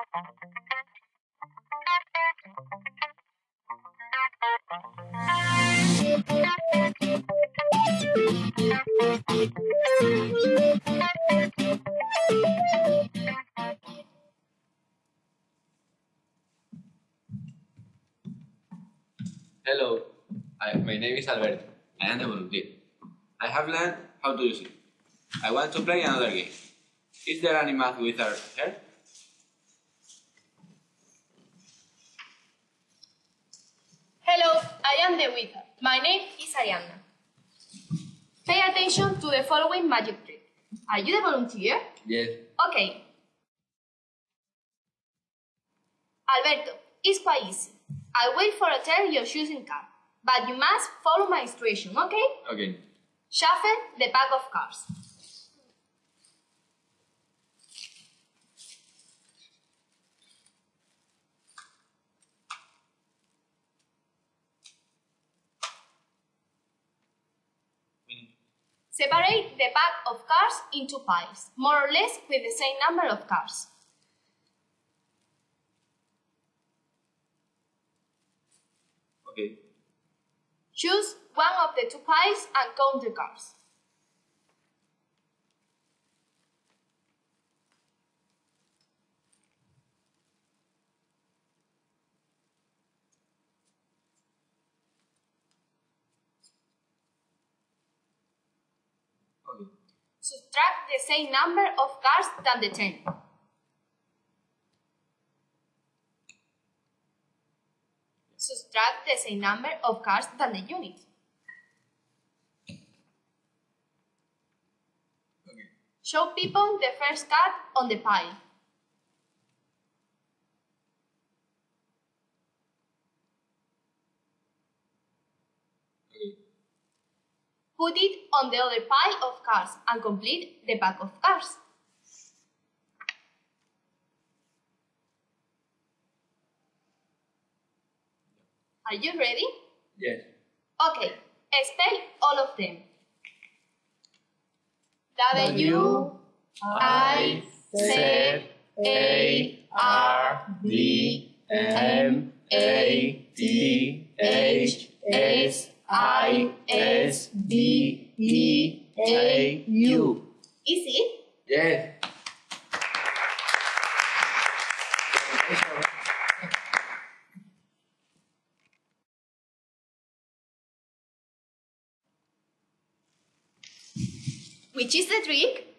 Hello, I, my name is Alberto. I am the volunteer. I have learned how to use it. I want to play another game. Is there any math wizard here? Hello, I am the wizard. My name is Arianna. Pay attention to the following magic trick. Are you the volunteer? Yes. Okay. Alberto, it's quite easy. I'll wait for a turn your choosing card, but you must follow my instruction, okay? Okay. Shuffle the pack of cards. Separate the pack of cards into piles, more or less with the same number of cards. Okay. Choose one of the two piles and count the cards. Subtract the same number of cards than the 10. Subtract the same number of cards than the unit. Okay. Show people the first card on the pile. Okay. Put it on the other pile of cards and complete the pack of cards. Are you ready? Yes. Okay, spell all of them. W I Z A R D M A T H S I S D E A U. Easy? Yes. Which is the trick?